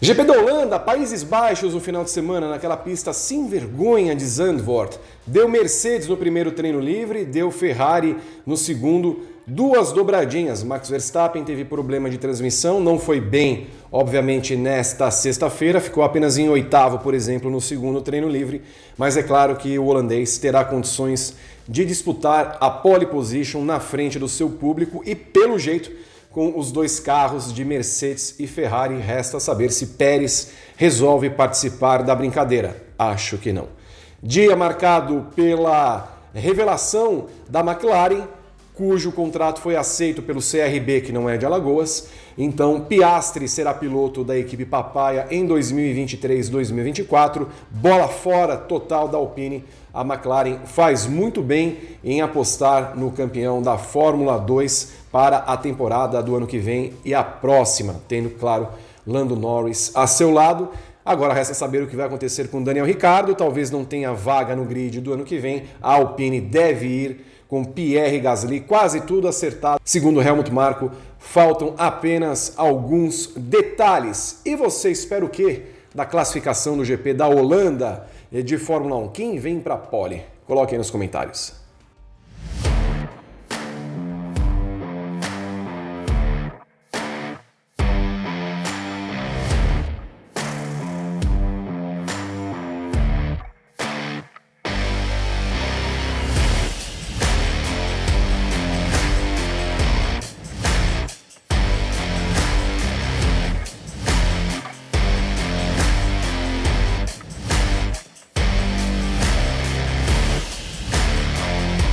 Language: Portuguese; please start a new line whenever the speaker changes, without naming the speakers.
GP da Holanda, Países Baixos no final de semana, naquela pista sem vergonha de Zandvoort. Deu Mercedes no primeiro treino livre, deu Ferrari no segundo, duas dobradinhas. Max Verstappen teve problema de transmissão, não foi bem, obviamente, nesta sexta-feira, ficou apenas em oitavo, por exemplo, no segundo treino livre, mas é claro que o holandês terá condições de disputar a pole position na frente do seu público e, pelo jeito, com os dois carros de Mercedes e Ferrari. Resta saber se Pérez resolve participar da brincadeira. Acho que não. Dia marcado pela revelação da McLaren, cujo contrato foi aceito pelo CRB, que não é de Alagoas. Então, Piastri será piloto da equipe Papaya em 2023-2024. Bola fora total da Alpine. A McLaren faz muito bem em apostar no campeão da Fórmula 2 para a temporada do ano que vem e a próxima, tendo, claro, Lando Norris a seu lado. Agora resta saber o que vai acontecer com Daniel Ricardo. Talvez não tenha vaga no grid do ano que vem. A Alpine deve ir com Pierre Gasly, quase tudo acertado. Segundo Helmut Marko, faltam apenas alguns detalhes. E você espera o quê da classificação do GP da Holanda de Fórmula 1? Quem vem para a pole? Coloque aí nos comentários.